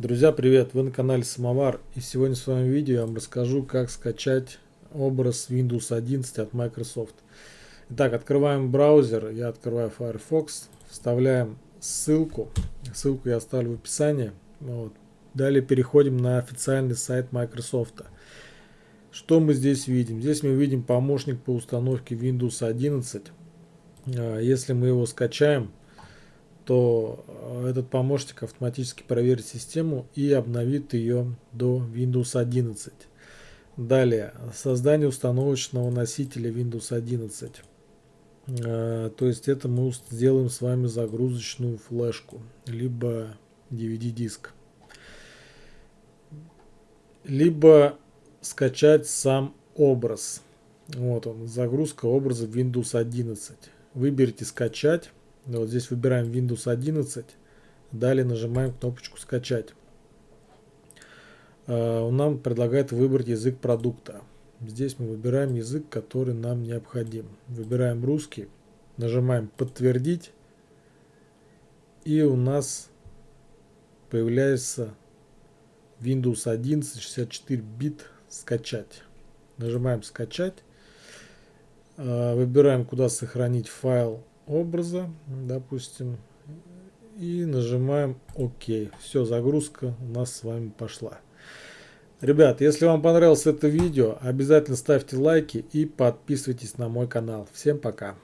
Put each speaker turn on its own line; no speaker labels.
Друзья, привет! Вы на канале Самовар и сегодня в своем видео я вам расскажу, как скачать образ Windows 11 от Microsoft. Итак, открываем браузер, я открываю Firefox, вставляем ссылку, ссылку я оставлю в описании. Вот. Далее переходим на официальный сайт Microsoft. Что мы здесь видим? Здесь мы видим помощник по установке Windows 11. А, если мы его скачаем, то э, этот помощник автоматически проверит систему и обновит ее до Windows 11. Далее, создание установочного носителя Windows 11. Э, то есть это мы сделаем с вами загрузочную флешку, либо DVD-диск. Либо скачать сам образ. Вот он, загрузка образа Windows 11. Выберите скачать вот здесь выбираем Windows 11. Далее нажимаем кнопочку скачать. А, он нам предлагает выбрать язык продукта. Здесь мы выбираем язык, который нам необходим. Выбираем русский. Нажимаем подтвердить. И у нас появляется Windows 11 64 бит скачать. Нажимаем скачать. А, выбираем куда сохранить файл образа, допустим, и нажимаем ОК. Все, загрузка у нас с вами пошла. Ребят, если вам понравилось это видео, обязательно ставьте лайки и подписывайтесь на мой канал. Всем пока!